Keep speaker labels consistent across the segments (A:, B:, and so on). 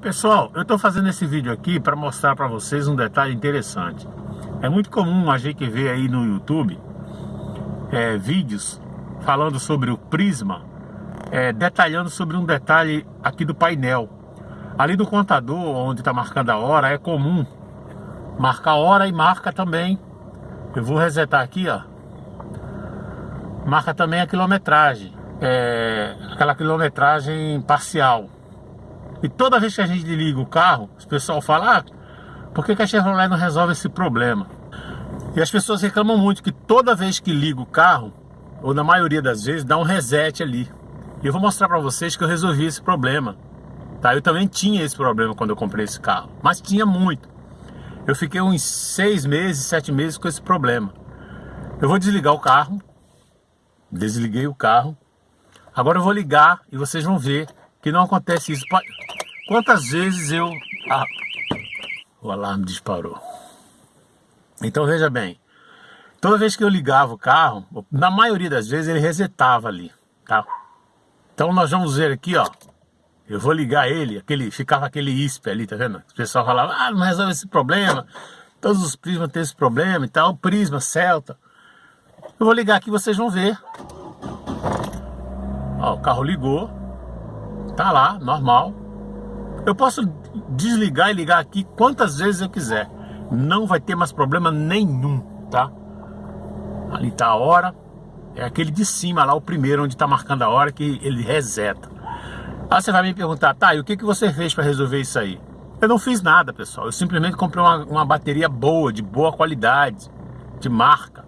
A: Pessoal, eu estou fazendo esse vídeo aqui para mostrar para vocês um detalhe interessante. É muito comum a gente ver aí no YouTube é, vídeos falando sobre o prisma, é, detalhando sobre um detalhe aqui do painel. Ali do contador, onde está marcando a hora, é comum marcar a hora e marca também. Eu vou resetar aqui, ó. Marca também a quilometragem, é, aquela quilometragem parcial. E toda vez que a gente liga o carro, o pessoal fala, ah, por que, a Chevrolet não resolve esse problema? E as pessoas reclamam muito que toda vez que liga o carro, ou na maioria das vezes, dá um reset ali. E eu vou mostrar para vocês que eu resolvi esse problema. Tá? Eu também tinha esse problema quando eu comprei esse carro, mas tinha muito. Eu fiquei uns seis meses, sete meses com esse problema. Eu vou desligar o carro, desliguei o carro. Agora eu vou ligar e vocês vão ver que não acontece isso. Quantas vezes eu... Ah, o alarme disparou. Então veja bem, toda vez que eu ligava o carro, na maioria das vezes ele resetava ali, tá? Então nós vamos ver aqui, ó. Eu vou ligar ele, aquele, ficava aquele ISP ali, tá vendo? O pessoal falava, ah, não resolve esse problema. Todos os prismas têm esse problema e tal. Prisma, Celta. Eu vou ligar aqui, vocês vão ver. Ó, o carro ligou. Tá lá, normal. Eu posso desligar e ligar aqui quantas vezes eu quiser. Não vai ter mais problema nenhum, tá? Ali tá a hora. É aquele de cima lá, o primeiro, onde tá marcando a hora, que ele reseta. Aí você vai me perguntar, tá, e o que, que você fez para resolver isso aí? Eu não fiz nada, pessoal. Eu simplesmente comprei uma, uma bateria boa, de boa qualidade, de marca.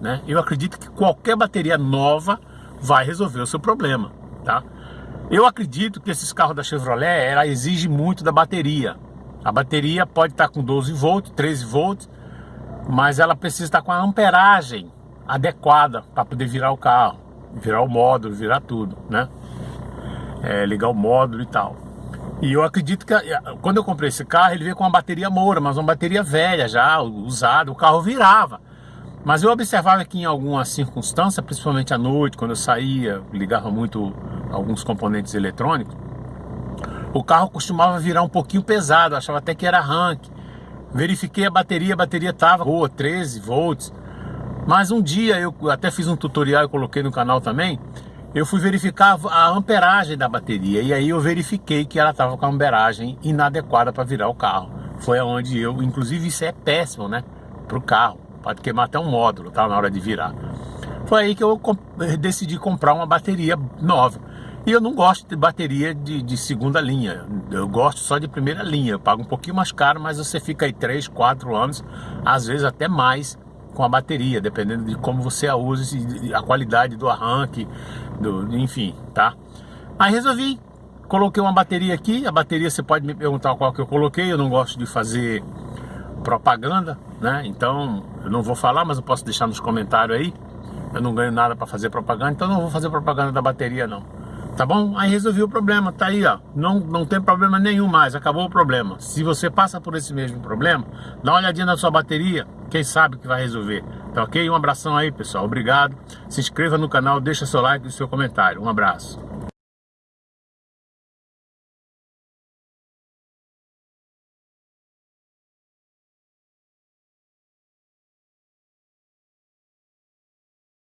A: Né? Eu acredito que qualquer bateria nova vai resolver o seu problema, tá? Eu acredito que esses carros da Chevrolet, ela exige muito da bateria. A bateria pode estar com 12 volts, 13 volts, mas ela precisa estar com a amperagem adequada para poder virar o carro, virar o módulo, virar tudo, né? É, ligar o módulo e tal. E eu acredito que quando eu comprei esse carro, ele veio com uma bateria Moura, mas uma bateria velha já, usada, o carro virava. Mas eu observava que em alguma circunstância, principalmente à noite, quando eu saía, ligava muito alguns componentes eletrônicos, o carro costumava virar um pouquinho pesado, achava até que era arranque. Verifiquei a bateria, a bateria estava boa, 13 volts. Mas um dia, eu até fiz um tutorial e coloquei no canal também, eu fui verificar a amperagem da bateria e aí eu verifiquei que ela estava com a amperagem inadequada para virar o carro. Foi onde eu, inclusive isso é péssimo, né, para o carro pode queimar até um módulo, tá? Na hora de virar. Foi aí que eu decidi comprar uma bateria nova. E eu não gosto de bateria de, de, segunda linha, eu gosto só de primeira linha. Eu pago um pouquinho mais caro, mas você fica aí 3, 4 anos, às vezes até mais com a bateria, dependendo de como você a usa, a qualidade do arranque, do, enfim, tá? Aí resolvi, coloquei uma bateria aqui, a bateria você pode me perguntar qual que eu coloquei, eu não gosto de fazer propaganda, né? Então, eu não vou falar, mas eu posso deixar nos comentários aí. Eu não ganho nada para fazer propaganda, então não vou fazer propaganda da bateria não. Tá bom? Aí resolvi o problema, tá aí, ó. Não, não tem problema nenhum mais, acabou o problema. Se você passa por esse mesmo problema, dá uma olhadinha na sua bateria, quem sabe que vai resolver. Tá ok? Um abração aí, pessoal. Obrigado. Se inscreva no canal, deixa seu like e seu comentário. Um abraço.